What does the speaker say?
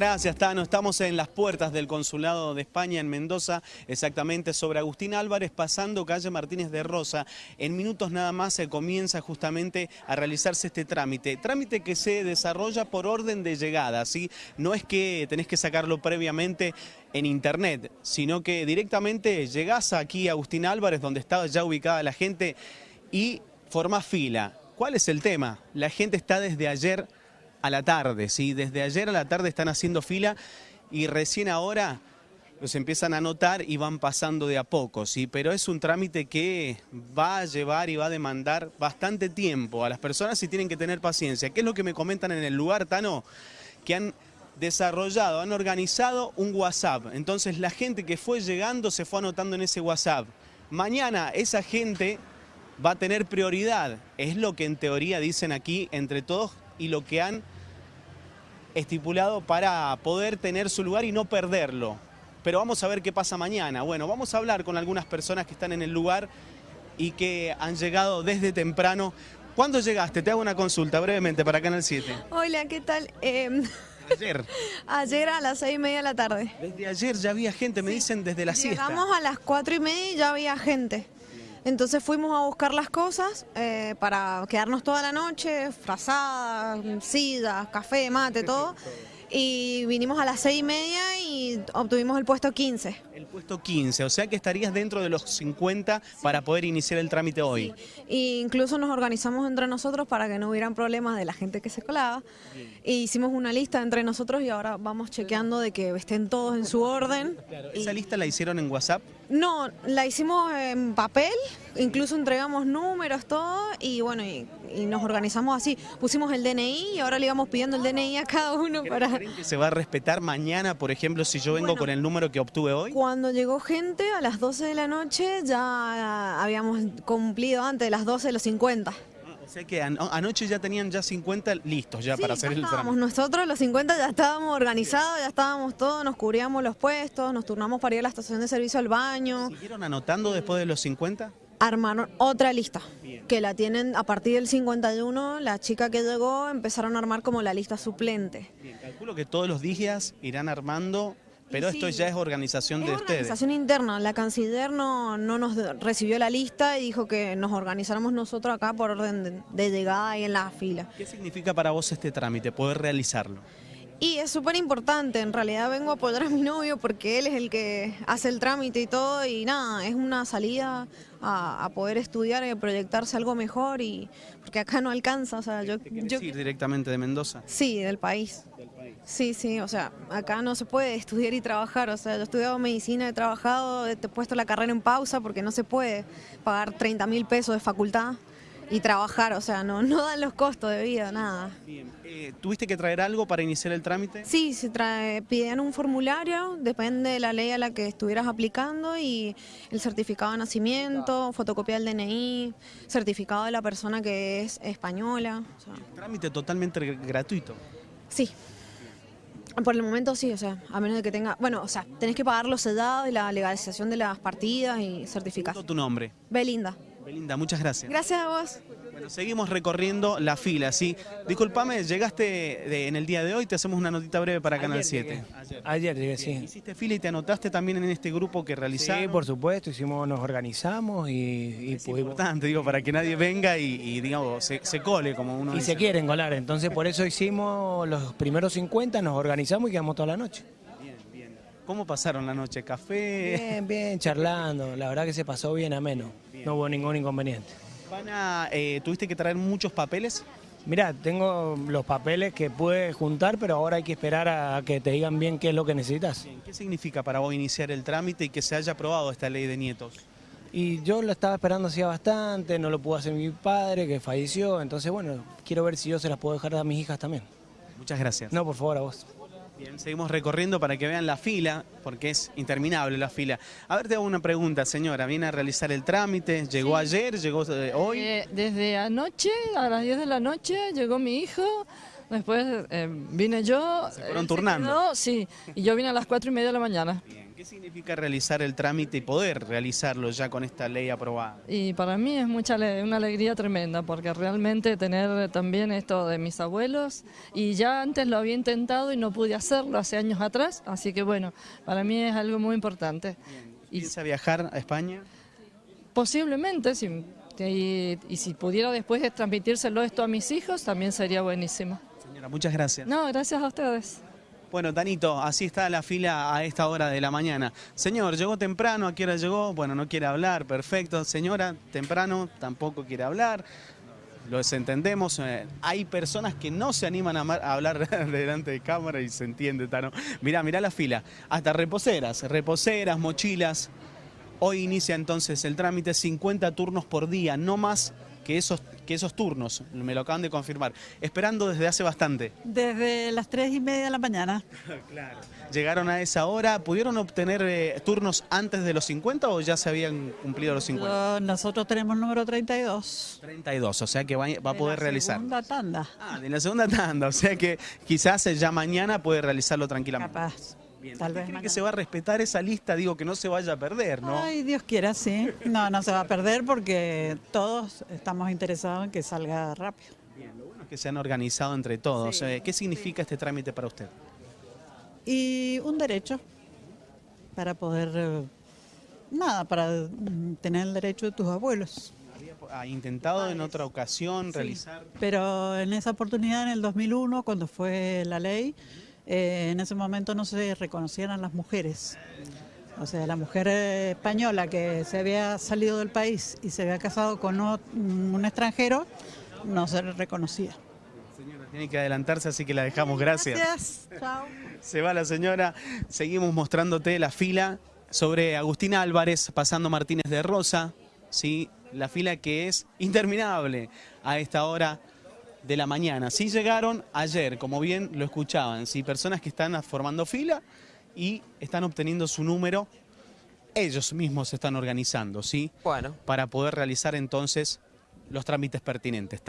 Gracias, Tano. Estamos en las puertas del Consulado de España en Mendoza, exactamente sobre Agustín Álvarez, pasando calle Martínez de Rosa. En minutos nada más se comienza justamente a realizarse este trámite. Trámite que se desarrolla por orden de llegada, ¿sí? No es que tenés que sacarlo previamente en internet, sino que directamente llegás aquí a Agustín Álvarez, donde estaba ya ubicada la gente, y formás fila. ¿Cuál es el tema? La gente está desde ayer a la tarde, ¿sí? Desde ayer a la tarde están haciendo fila y recién ahora los empiezan a notar y van pasando de a poco, ¿sí? Pero es un trámite que va a llevar y va a demandar bastante tiempo a las personas y tienen que tener paciencia. ¿Qué es lo que me comentan en el lugar, Tano? Que han desarrollado, han organizado un WhatsApp. Entonces la gente que fue llegando se fue anotando en ese WhatsApp. Mañana esa gente va a tener prioridad. Es lo que en teoría dicen aquí entre todos y lo que han estipulado para poder tener su lugar y no perderlo. Pero vamos a ver qué pasa mañana. Bueno, vamos a hablar con algunas personas que están en el lugar y que han llegado desde temprano. ¿Cuándo llegaste? Te hago una consulta brevemente para Canal 7. Hola, ¿qué tal? Eh, Ayer. ayer a las seis y media de la tarde. Desde ayer ya había gente, me dicen desde la siesta. Llegamos a las cuatro y media y ya había gente. Entonces fuimos a buscar las cosas eh, para quedarnos toda la noche, frazadas, sillas, café, mate, todo. Y vinimos a las seis y media y obtuvimos el puesto 15. El puesto 15, o sea que estarías dentro de los 50 para poder iniciar el trámite hoy. Y incluso nos organizamos entre nosotros para que no hubieran problemas de la gente que se colaba. E hicimos una lista entre nosotros y ahora vamos chequeando de que estén todos en su orden. ¿Esa lista la hicieron en WhatsApp? No, la hicimos en papel, incluso entregamos números, todo, y bueno, y, y nos organizamos así. Pusimos el DNI y ahora le íbamos pidiendo el DNI a cada uno para... ¿Creen que se va a respetar mañana, por ejemplo, si yo vengo Bueno. con el número que obtuve hoy? Cuando llegó gente a las 12 de la noche ya habíamos cumplido antes de las 12 de los 50. Ah, O sea que an- anoche ya tenían ya 50 listos ya Sí, para ya hacer el estábamos trámite. nosotros, los 50 ya estábamos organizados, ya estábamos todos, nos cubríamos los puestos, nos turnamos para ir a la estación de servicio al baño. ¿Siguieron anotando después de los 50? Armaron otra lista, que la tienen a partir del 51, la chica que llegó empezaron a armar como la lista suplente. Bien, calculo que todos los días irán armando, pero esto ya es organización Es de ustedes. organización interna, la canciller no, no nos recibió la lista y dijo que nos organizáramos nosotros acá por orden de, de llegada y en la fila. ¿Qué significa para vos este trámite, poder realizarlo? Y es súper importante, en realidad vengo a apoyar a mi novio porque él es el que hace el trámite y todo y nada, es una salida a, a poder estudiar y proyectarse algo mejor y porque acá no alcanza, o sea, yo, ¿Te querés yo ir directamente de Mendoza? sí, del país. Sí, sí, o sea, acá no se puede estudiar y trabajar, o sea, yo he estudiado medicina, he trabajado, he puesto la carrera en pausa porque no se puede pagar 30 mil pesos de facultad y trabajar, o sea, no, no dan los costos de vida, nada. Bien. Eh, ¿Tuviste que traer algo para iniciar el trámite? Sí, se trae, piden un formulario, depende de la ley a la que estuvieras aplicando y el certificado de nacimiento, fotocopia del DNI, certificado de la persona que es española. o sea, Trámite totalmente gr- gratuito. sí. Por el momento sí, o sea, a menos de que tenga, bueno, o sea, tenés que pagar los sedados y la legalización de las partidas y certificar. Todo tu nombre. Belinda. Belinda, muchas gracias. Gracias a vos. Bueno, seguimos recorriendo la fila, ¿sí? Disculpame, llegaste de- en el día de hoy, te hacemos una notita breve para Canal 7. Ayer llegué, sí. Hiciste fila y te anotaste también en este grupo que realizaron. Sí, por supuesto, hicimos, nos organizamos y, y Es pudimos- importante, digo, para que nadie venga y, y, digamos, se, se cole, como uno y dice. se quieren colar. Entonces por eso hicimos los primeros 50, nos organizamos y quedamos toda la noche. ¿Cómo pasaron la noche? ¿Café? Bien, bien, charlando. La verdad que se pasó bien ameno. No hubo ningún inconveniente. Van a, eh, ¿Tuviste que traer muchos papeles? Mirá, tengo los papeles que pude juntar, pero ahora hay que esperar a que te digan bien qué es lo que necesitas. ¿Qué significa para vos iniciar el trámite y que se haya aprobado esta ley de nietos? Y yo lo estaba esperando hacía bastante, no lo pudo hacer mi padre, que falleció. Entonces, bueno, quiero ver si yo se las puedo dejar a mis hijas también. Muchas gracias. No, por favor, a vos. Bien, seguimos recorriendo para que vean la fila, porque es interminable la fila. A ver, te hago una pregunta, señora. ¿Viene a realizar el trámite? ¿Llegó ayer? ¿Llegó eh, hoy? Eh, desde anoche, a las 10 de la noche, llegó mi hijo, después eh, vine yo. Se fueron él turnando. quedó, sí, y yo vine a las 4 y media de la mañana. Bien, ¿Qué significa realizar el trámite y poder realizarlo ya con esta ley aprobada? Y para mí es mucha una alegría tremenda porque realmente tener también esto de mis abuelos y ya antes lo había intentado y no pude hacerlo hace años atrás, así que bueno, para mí es algo muy importante. Y ¿Piensa viajar a España? posiblemente, si, y, y si pudiera después de transmitírselo esto a mis hijos, también sería buenísimo. Señora, muchas gracias. No, gracias a ustedes. Bueno, Tanito, así está la fila a esta hora de la mañana. Señor, llegó temprano, ¿a qué hora llegó? Bueno, no quiere hablar, perfecto. Señora, temprano, tampoco quiere hablar. Los entendemos. eh, hay personas que no se animan a, a hablar delante de cámara y se entiende, Tano. Mirá, mirá la fila. Hasta reposeras, reposeras, mochilas. Hoy inicia entonces el trámite, 50 turnos por día, no más que esos, que esos turnos. Me lo acaban de confirmar. Esperando desde hace bastante. Desde las tres y media de la mañana. Claro. ¿Llegaron a esa hora? ¿Pudieron obtener eh, turnos antes de los 50 o ya se habían cumplido los 50? Lo- nosotros tenemos el número 32. 32, o sea que va, va a de poder la realizar. Segunda tanda. Ah, de la segunda tanda, o sea que quizás ya mañana puede realizarlo tranquilamente. Capaz. Bien. Tal ¿Usted vez cree que se va a respetar esa lista? Digo, que no se vaya a perder, ¿no? Ay, Dios quiera, sí. No, no se va a perder porque todos estamos interesados en que salga rápido. Bien, lo bueno es que se han organizado entre todos. Sí, Eh, ¿Qué significa este trámite para usted? Y un derecho para poder, eh, nada, para tener el derecho de tus abuelos. ¿Ha intentado en otra ocasión realizar? Pero en esa oportunidad, en el 2001, cuando fue la ley, eh, en ese momento no se reconocían a las mujeres. O sea, la mujer eh, española que se había salido del país y se había casado con o- un extranjero, no se le reconocía. Señora, tiene que adelantarse, así que la dejamos. Gracias. Gracias. Chao. Se va la señora. Seguimos mostrándote la fila sobre Agustín Álvarez, pasando Martínez de Rosa. ¿sí? La fila que es interminable a esta hora de la mañana. Sí llegaron ayer, como bien lo escuchaban, ¿sí? personas que están formando fila y están obteniendo su número. Ellos mismos se están organizando, ¿sí? Bueno. Para poder realizar entonces los trámites pertinentes.